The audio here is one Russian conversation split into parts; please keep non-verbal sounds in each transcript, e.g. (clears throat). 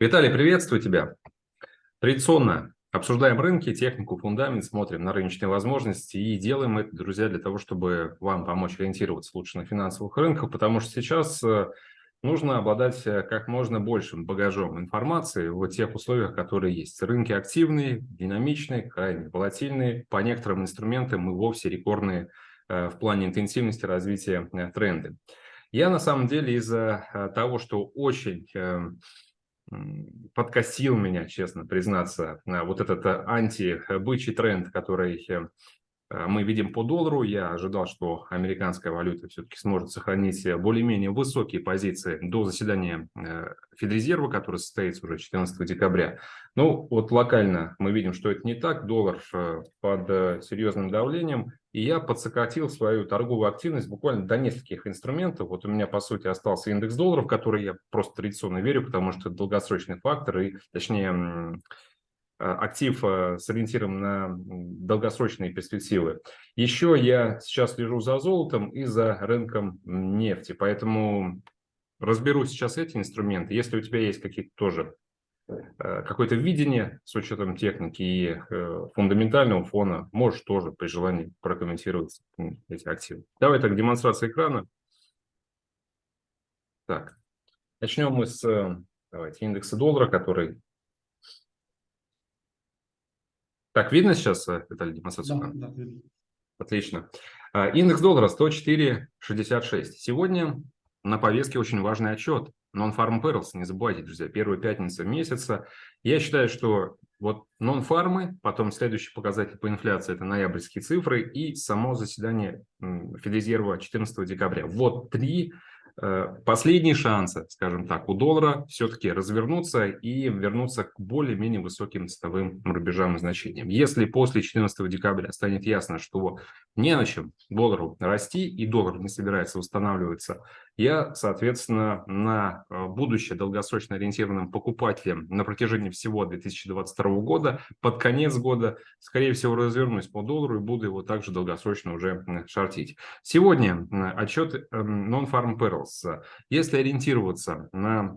Виталий, приветствую тебя. Традиционно обсуждаем рынки, технику, фундамент, смотрим на рыночные возможности и делаем это, друзья, для того, чтобы вам помочь ориентироваться лучше на финансовых рынках, потому что сейчас э, нужно обладать э, как можно большим багажом информации в тех условиях, которые есть. Рынки активные, динамичные, крайне волатильные, по некоторым инструментам и вовсе рекордные э, в плане интенсивности развития тренды. Я на самом деле из-за того, что очень подкосил меня, честно признаться, вот этот э, антибычий тренд, который э, мы видим по доллару. Я ожидал, что американская валюта все-таки сможет сохранить более-менее высокие позиции до заседания э, Федрезерва, которое состоится уже 14 декабря. Ну, вот локально мы видим, что это не так. Доллар э, под серьезным давлением. И я подсократил свою торговую активность буквально до нескольких инструментов. Вот у меня, по сути, остался индекс долларов, который я просто традиционно верю, потому что это долгосрочный фактор, и, точнее, Э, актив э, с ориентиром на долгосрочные перспективы. Еще я сейчас слежу за золотом и за рынком нефти, поэтому разберу сейчас эти инструменты. Если у тебя есть какие-то тоже э, какое-то видение с учетом техники и фундаментального фона, можешь тоже при желании прокомментировать эти активы. Давай так, демонстрация экрана. Так, начнем мы с давайте, индекса доллара, который Так, видно сейчас, э, Виталий, демонстрацию? Да, да, видно. Отлично. А, индекс доллара 104.66. Сегодня на повестке очень важный отчет. Non-Farm Perils, не забывайте, друзья, первая пятница месяца. Я считаю, что вот non-фармы, потом следующий показатель по инфляции – это ноябрьские цифры и само заседание Федрезерва 14 декабря. Вот три последние шансы, скажем так, у доллара все-таки развернуться и вернуться к более-менее высоким ценовым рубежам и значениям. Если после 14 декабря станет ясно, что не на чем доллару расти и доллар не собирается восстанавливаться, я, соответственно, на э, будущее долгосрочно ориентированным покупателем на протяжении всего 2022 года, под конец года, скорее всего, развернусь по доллару и буду его также долгосрочно уже шортить. Сегодня отчет эм, Non-Farm Perils. Если ориентироваться на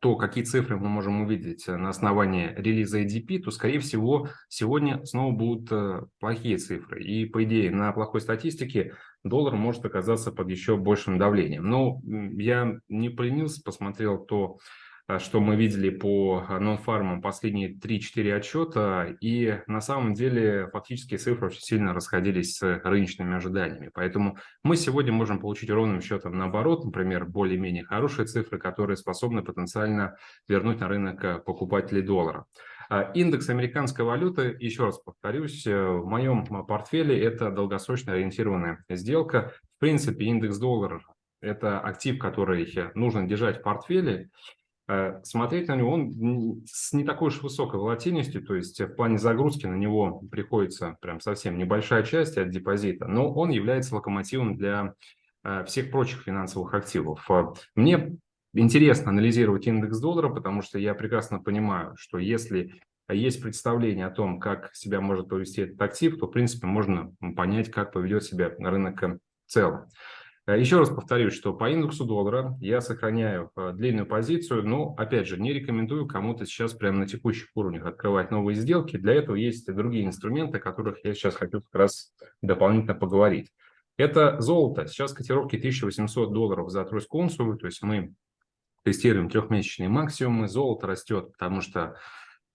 то, какие цифры мы можем увидеть на основании релиза ADP, то, скорее всего, сегодня снова будут э, плохие цифры. И, по идее, на плохой статистике доллар может оказаться под еще большим давлением. Но я не поленился, посмотрел то, что мы видели по а, нон-фармам последние 3-4 отчета, и на самом деле фактически цифры очень сильно расходились с рыночными ожиданиями. Поэтому мы сегодня можем получить ровным счетом наоборот, например, более-менее хорошие цифры, которые способны потенциально вернуть на рынок а, покупателей доллара. Индекс американской валюты, еще раз повторюсь, э, в моем портфеле это долгосрочно ориентированная сделка. В принципе, индекс доллара – это актив, который нужно держать в портфеле. Э, смотреть на него он с не такой уж высокой волатильностью, то есть в плане загрузки на него приходится прям совсем небольшая часть от депозита, но он является локомотивом для э, всех прочих финансовых активов. Э, мне интересно анализировать индекс доллара, потому что я прекрасно понимаю, что если есть представление о том, как себя может повести этот актив, то, в принципе, можно понять, как поведет себя рынок в целом. Э, еще раз повторюсь, что по индексу доллара я сохраняю э, длинную позицию, но, опять же, не рекомендую кому-то сейчас прямо на текущих уровнях открывать новые сделки. Для этого есть другие инструменты, о которых я сейчас хочу как раз дополнительно поговорить. Это золото. Сейчас котировки 1800 долларов за тройскую унцию, то есть мы тестируем трехмесячные максимумы. Золото растет, потому что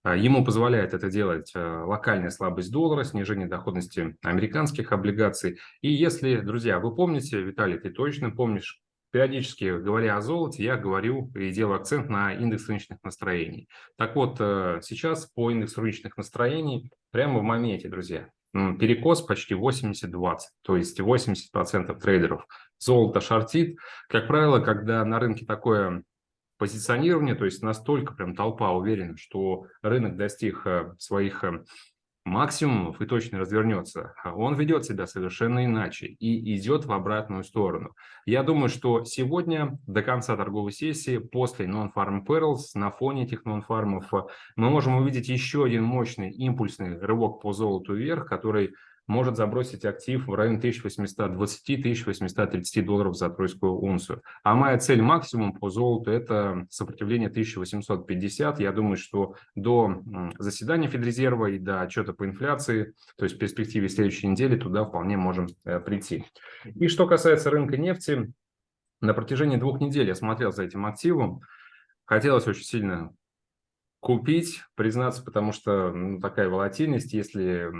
ему позволяет это делать а, локальная слабость доллара, снижение доходности американских облигаций. И если, друзья, вы помните, Виталий, ты точно помнишь, периодически говоря о золоте, я говорю и делаю акцент на индекс рыночных настроений. Так вот, э, сейчас по индексу рыночных настроений прямо в моменте, друзья, перекос почти 80-20, то есть 80% трейдеров золото шортит. Как правило, когда на рынке такое позиционирование, то есть настолько прям толпа уверена, что рынок достиг э, своих э, максимумов и точно развернется, он ведет себя совершенно иначе и идет в обратную сторону. Я думаю, что сегодня до конца торговой сессии, после Non-Farm Perils, на фоне этих non-фармов, мы можем увидеть еще один мощный импульсный рывок по золоту вверх, который может забросить актив в район 1820-1830 долларов за тройскую унцию. А моя цель максимум по золоту – это сопротивление 1850. Я думаю, что до заседания Федрезерва и до отчета по инфляции, то есть в перспективе следующей недели, туда вполне можем э, прийти. И что касается рынка нефти, на протяжении двух недель я смотрел за этим активом. Хотелось очень сильно купить, признаться, потому что ну, такая волатильность, если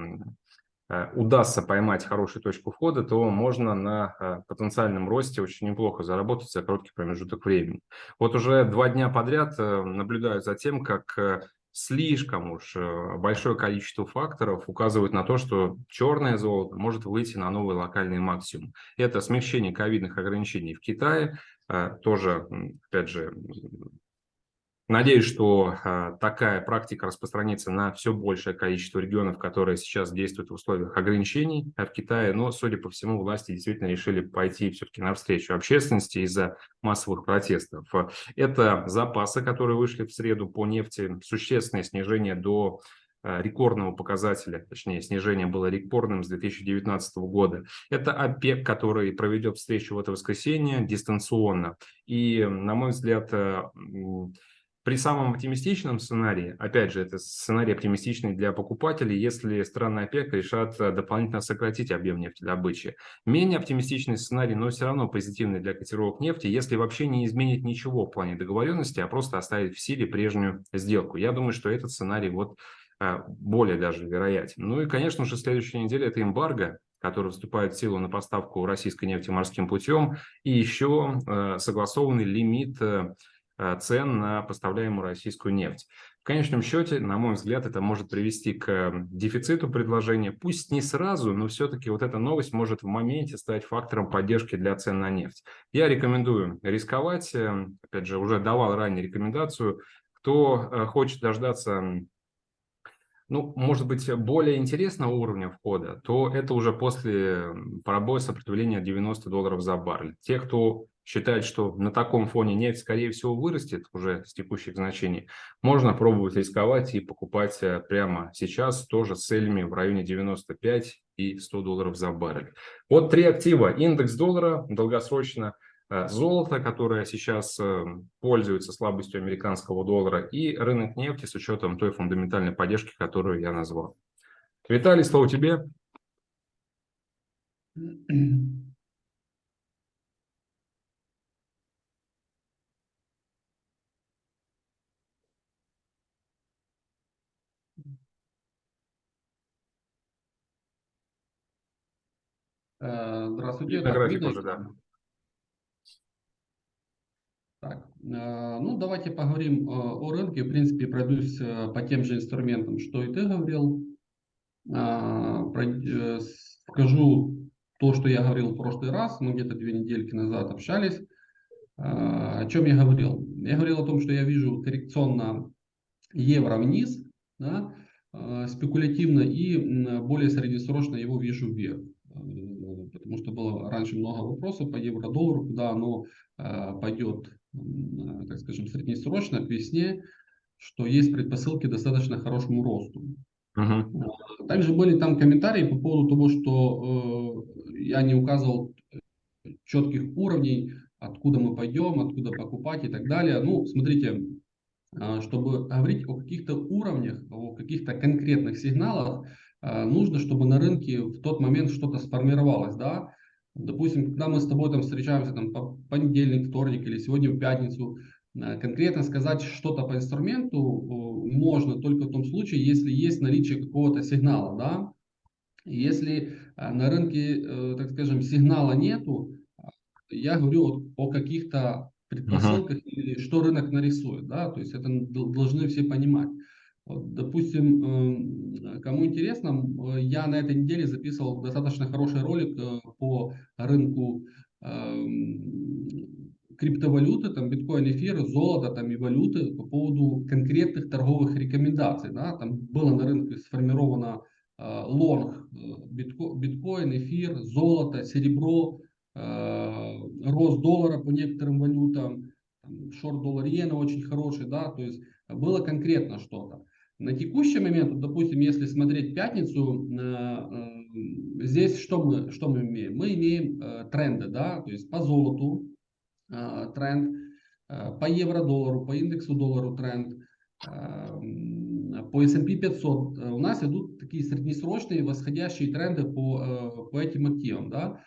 удастся поймать хорошую точку входа, то можно на э, потенциальном росте очень неплохо заработать за короткий промежуток времени. Вот уже два дня подряд э, наблюдаю за тем, как слишком уж большое количество факторов указывает на то, что черное золото может выйти на новый локальный максимум. Это смягчение ковидных ограничений в Китае, тоже, опять же, Надеюсь, что э, такая практика распространится на все большее количество регионов, которые сейчас действуют в условиях ограничений в Китае. Но, судя по всему, власти действительно решили пойти все-таки навстречу общественности из-за массовых протестов. Это запасы, которые вышли в среду по нефти, существенное снижение до а, рекордного показателя, точнее, снижение было рекордным с 2019 года. Это ОПЕК, который проведет встречу в это воскресенье дистанционно. И, на мой взгляд, при самом оптимистичном сценарии, опять же, это сценарий оптимистичный для покупателей, если страны ОПЕК решат э, дополнительно сократить объем нефтедобычи. Менее оптимистичный сценарий, но все равно позитивный для котировок нефти, если вообще не изменить ничего в плане договоренности, а просто оставить в силе прежнюю сделку. Я думаю, что этот сценарий вот э, более даже вероятен. Ну и, конечно же, следующая неделя – это эмбарго, который вступает в силу на поставку российской нефти морским путем, и еще э, согласованный лимит цен на поставляемую российскую нефть. В конечном счете, на мой взгляд, это может привести к дефициту предложения. Пусть не сразу, но все-таки вот эта новость может в моменте стать фактором поддержки для цен на нефть. Я рекомендую рисковать. Э, опять же, уже давал ранее рекомендацию. Кто э, хочет дождаться ну, может быть, более интересного уровня входа, то это уже после пробоя сопротивления 90 долларов за баррель. Те, кто считает, что на таком фоне нефть, скорее всего, вырастет уже с текущих значений, можно пробовать рисковать и покупать э, прямо сейчас, тоже с целями в районе 95 и 100 долларов за баррель. Вот три актива. Индекс доллара долгосрочно, э, золото, которое сейчас э, пользуется слабостью американского доллара, и рынок нефти с учетом той фундаментальной поддержки, которую я назвал. Виталий, слово тебе. (clears throat) здравствуйте. Видно график уже, да. Так, э, ну давайте поговорим э, о рынке. В принципе, пройдусь по тем же инструментам, что и ты говорил. Скажу то, что я говорил в прошлый раз. Мы где-то две недельки назад общались. О чем я говорил? Я говорил о том, что я вижу коррекционно евро вниз, да, спекулятивно и более среднесрочно его вижу вверх потому что было раньше много вопросов по евро-доллару, куда оно э, пойдет, э, так скажем, среднесрочно, к весне, что есть предпосылки достаточно хорошему росту. Uh-huh. Также были там комментарии по поводу того, что э, я не указывал четких уровней, откуда мы пойдем, откуда покупать и так далее. Ну, смотрите, э, чтобы говорить о каких-то уровнях, о каких-то конкретных сигналах, Э, нужно, чтобы на рынке в тот момент что-то сформировалось, да. Допустим, когда мы с тобой там встречаемся там по понедельник, вторник или сегодня в пятницу, э, конкретно сказать что-то по инструменту э, можно только в том случае, если есть наличие какого-то сигнала, да. Если на рынке, так скажем, сигнала нету, я говорю о каких-то предпосылках uh-huh. или что рынок нарисует, да, то есть это должны все понимать. Допустим, эм, кому интересно, я на этой неделе записывал достаточно хороший ролик э, по рынку эм, криптовалюты, там биткоин, эфир, золото там и валюты по поводу конкретных торговых рекомендаций. Да? Там было на рынке сформировано э, лонг э, битко, биткоин, эфир, золото, серебро, рост доллара по некоторым валютам, шорт доллар иена очень хороший, да, то есть было конкретно что-то. На текущий момент, допустим, если смотреть пятницу, э, э, здесь что мы, что мы имеем? Мы имеем э, тренды, да, то есть по золоту тренд, по евро-доллару, по индексу доллару тренд, по S&P 500. У нас идут такие среднесрочные восходящие тренды по, по этим активам, да.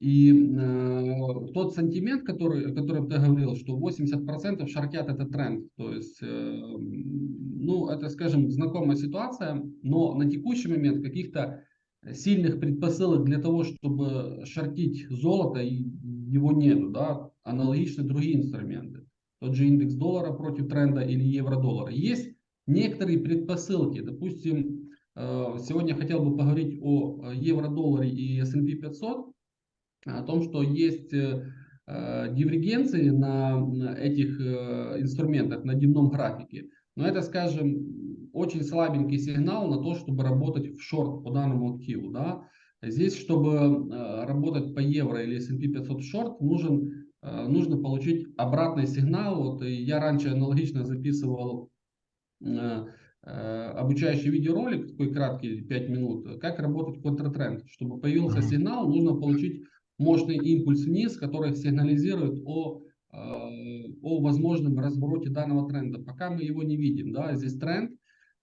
И э, тот сантимент, который, о котором ты говорил, что 80% шортят этот тренд, то есть, э, ну, это, скажем, знакомая ситуация, но на текущий момент каких-то сильных предпосылок для того, чтобы шортить золото, его нету, да, аналогично другие инструменты. Тот же индекс доллара против тренда или евро-доллара. Есть некоторые предпосылки, допустим, э, сегодня хотел бы поговорить о евро-долларе и S&P 500, о том, что есть э, э, дивергенции на этих э, инструментах, на дневном графике. Но это, скажем, очень слабенький сигнал на то, чтобы работать в шорт по данному активу. Да? Здесь, чтобы работать по евро или S&P 500 шорт, нужен, нужно получить обратный сигнал. Вот я раньше аналогично записывал обучающий видеоролик, такой краткий, 5 минут, как работать контртренд. Чтобы появился сигнал, нужно получить мощный импульс вниз, который сигнализирует о, э, о возможном развороте данного тренда. Пока мы его не видим, да, здесь тренд,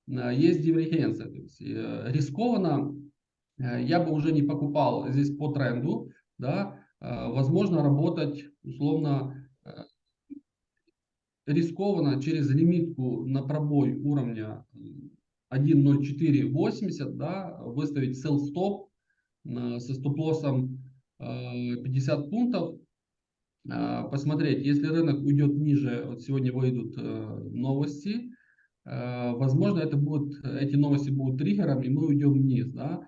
э, есть дивергенция, то есть э, рискованно я бы уже не покупал здесь по тренду, да, возможно работать условно рискованно через лимитку на пробой уровня 1.0480, да, выставить sell stop со стоп-лоссом 50 пунктов, а, посмотреть, если рынок уйдет ниже, вот сегодня выйдут э, новости, э, возможно, это будут, эти новости будут триггером, и мы уйдем вниз. Да?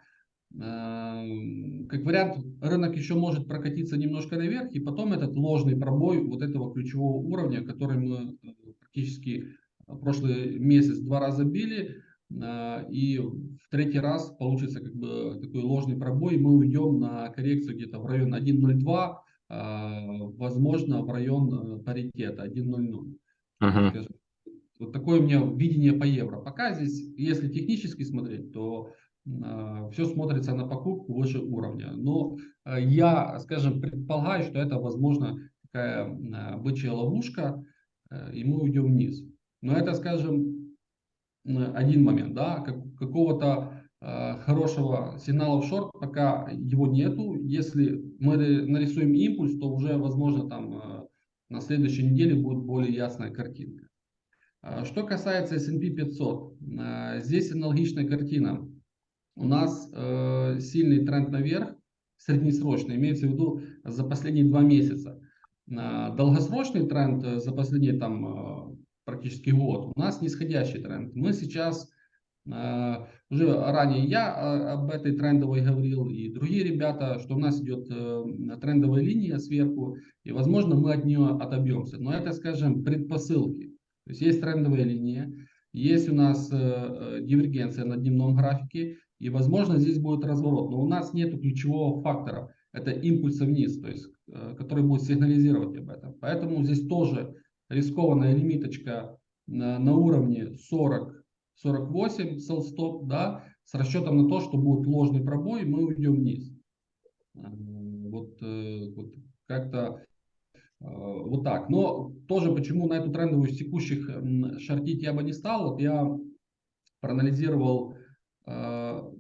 Как вариант, рынок еще может прокатиться немножко наверх, и потом этот ложный пробой вот этого ключевого уровня, который мы э, практически прошлый месяц два раза били, и в третий раз получится как бы такой ложный пробой, и мы уйдем на коррекцию где-то в район 1.02, а, возможно в район э, паритета 1.00. Uh-huh. Вот такое у меня видение по евро. Пока здесь, если технически смотреть, то э, все смотрится на покупку выше уровня. Но э, я, скажем, предполагаю, что это, возможно, такая э, бычья ловушка, э, и мы уйдем вниз. Но это, скажем, один момент, да, как, какого-то э, хорошего сигнала в шорт, пока его нету. Если мы нарисуем импульс, то уже, возможно, там э, на следующей неделе будет более ясная картинка. Э, что касается S&P 500, э, здесь аналогичная картина. У нас э, сильный тренд наверх, среднесрочный, имеется в виду за последние два месяца. Э, долгосрочный тренд за последние там практически год, у нас нисходящий тренд. Мы сейчас, э, уже ранее я э, об этой трендовой говорил, и другие ребята, что у нас идет э, трендовая линия сверху, и возможно мы от нее отобьемся. Но это, скажем, предпосылки. То есть есть трендовая линия, есть у нас дивергенция на дневном графике, и возможно здесь будет разворот. Но у нас нет ключевого фактора, это импульса вниз, то есть, который будет сигнализировать об этом. Поэтому здесь тоже рискованная лимиточка на, на уровне 40-48 sell stop, да, с расчетом на то, что будет ложный пробой, мы уйдем вниз. Э, вот, э, вот как-то э, вот так. Но тоже почему на эту трендовую с текущих шортить я бы не стал. Вот я проанализировал Dow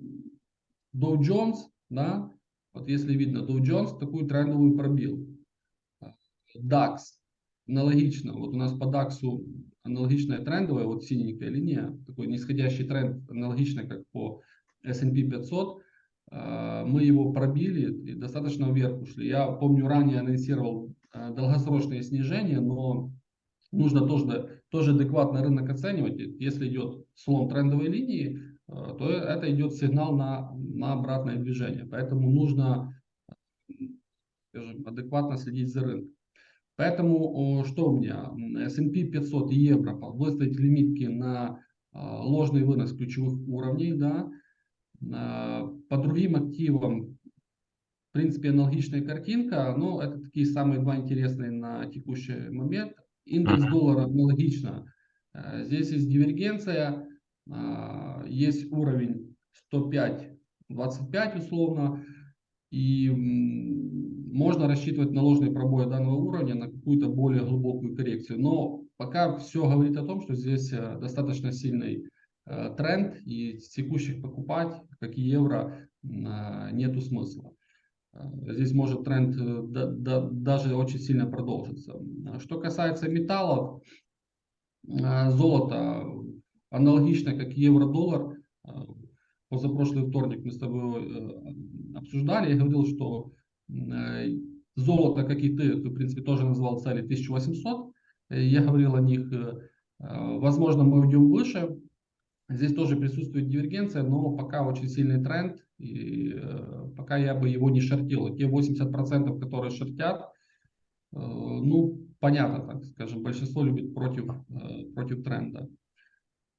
Jones, да, вот если видно, Dow Jones такую трендовую пробил. DAX аналогично, вот у нас по DAX аналогичная трендовая, вот синенькая линия, такой нисходящий тренд, аналогично как по S&P 500, а, мы его пробили и достаточно вверх ушли. Я помню, ранее анонсировал а, долгосрочное снижение, но нужно тоже, тоже адекватно рынок оценивать. Если идет слом трендовой линии, а, то это идет сигнал на, на обратное движение. Поэтому нужно скажем, адекватно следить за рынком. Поэтому что у меня? S&P 500 и евро выставить лимитки на а, ложный вынос ключевых уровней. Да? А, по другим активам, в принципе, аналогичная картинка, но это такие самые два интересные на текущий момент. Индекс доллара аналогично. А, здесь есть дивергенция, есть уровень 105 25 условно, и можно рассчитывать на ложный пробой данного уровня на какую-то более глубокую коррекцию. Но пока все говорит о том, что здесь э, достаточно сильный э, тренд, и текущих покупать, как и евро, нету смысла. Здесь может тренд даже очень сильно продолжиться. Что касается металлов, золото аналогично, как евро-доллар, позапрошлый вторник мы с тобой э, обсуждали, я говорил, что э, золото, как и ты, ты в принципе тоже назвал цели 1800, э, я говорил о них, возможно мы уйдем выше, здесь тоже присутствует дивергенция, но пока очень сильный тренд, и пока я бы его не шортил, те 80%, которые шортят, ну понятно, так скажем, большинство любит против, против тренда.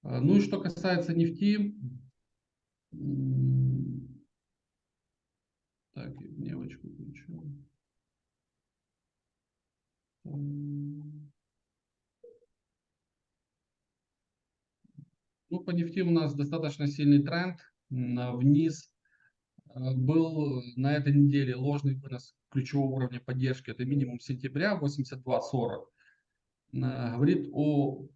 Ну и что касается нефти, так, девочку включу. Ну, по нефти у нас достаточно сильный тренд вниз. Э, был на этой неделе ложный вынос ключевого уровня поддержки. Это минимум сентября 82.40. Э, говорит о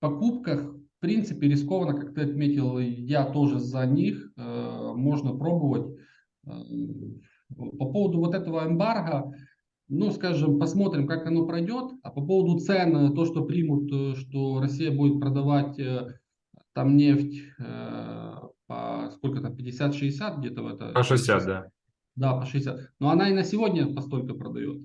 покупках принципе, рискованно, как ты отметил, я тоже за них, э, можно пробовать. Э, по поводу вот этого эмбарго, ну, скажем, посмотрим, как оно пройдет. А по поводу цен, то, что примут, э, что Россия будет продавать там нефть по сколько там, 50-60 где-то в это? По 60, да. Да, по 60. Но она и на сегодня постолько продает.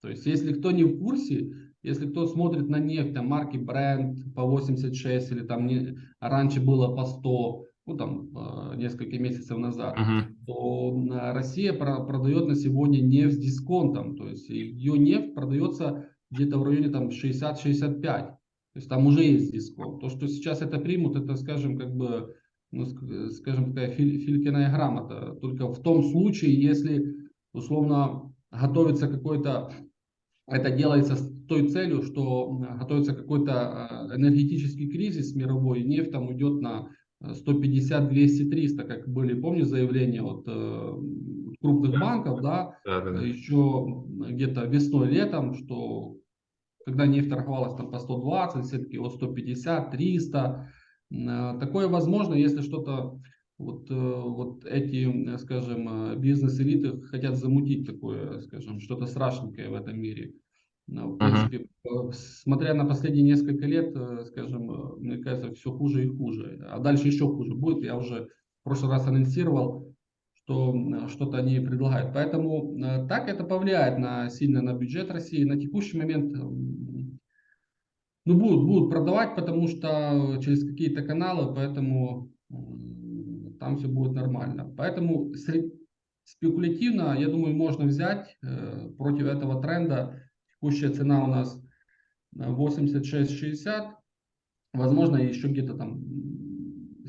То есть, если кто не в курсе, если кто смотрит на нефть, там марки Brent по 86 или там не, раньше было по 100, ну там э, несколько месяцев назад, uh-huh. то Россия про, продает на сегодня нефть с дисконтом. То есть ее нефть продается где-то в районе там 60-65. То есть там уже есть дисконт. То, что сейчас это примут, это, скажем, как бы, ну, скажем, такая филь, филькиная грамота. Только в том случае, если, условно, готовится какой-то, это делается той целью, что готовится какой-то э, энергетический кризис мировой, нефть там уйдет на 150, 200, 300, как были, помню, заявления от э, крупных банков, да, да, да, да. еще где-то весной, летом, что когда нефть торговалась там по 120, все-таки вот 150, 300, э, такое возможно, если что-то вот, вот эти, скажем, бизнес-элиты хотят замутить такое, скажем, что-то страшненькое в этом мире. Ну, в принципе, uh-huh. смотря на последние несколько лет, э, скажем, э, мне кажется, все хуже и хуже. А дальше еще хуже будет. Я уже в прошлый раз анонсировал, что что-то они предлагают. Поэтому так это повлияет на, сильно на бюджет России. На текущий момент ну, будут, будут продавать, потому что через какие-то каналы, поэтому там все будет нормально. Поэтому спекулятивно, я думаю, можно взять э, против этого тренда Текущая цена у нас 86,60. Возможно, еще где-то там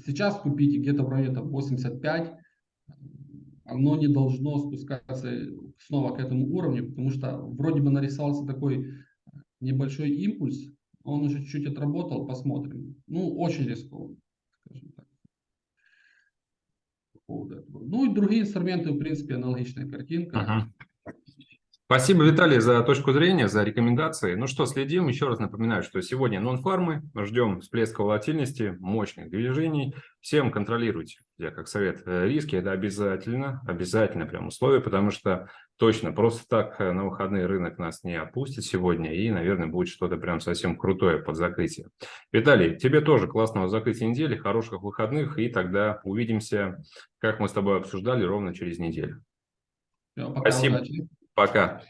сейчас купите где-то в районе там, 85. Оно не должно спускаться снова к этому уровню, потому что вроде бы нарисовался такой небольшой импульс. Он уже чуть-чуть отработал, посмотрим. Ну, очень рискованно, скажем так. Ну и другие инструменты, в принципе, аналогичная картинка. Ага. Спасибо, Виталий, за точку зрения, за рекомендации. Ну что, следим. Еще раз напоминаю, что сегодня нон-фармы. Ждем всплеска волатильности, мощных движений. Всем контролируйте, я как совет, э, риски. Это обязательно, обязательно прям условие, потому что точно просто так э, на выходные рынок нас не опустит сегодня. И, наверное, будет что-то прям совсем крутое под закрытие. Виталий, тебе тоже классного закрытия недели, хороших выходных. И тогда увидимся, как мы с тобой обсуждали, ровно через неделю. Все, пока, Спасибо. Удачи. Пока.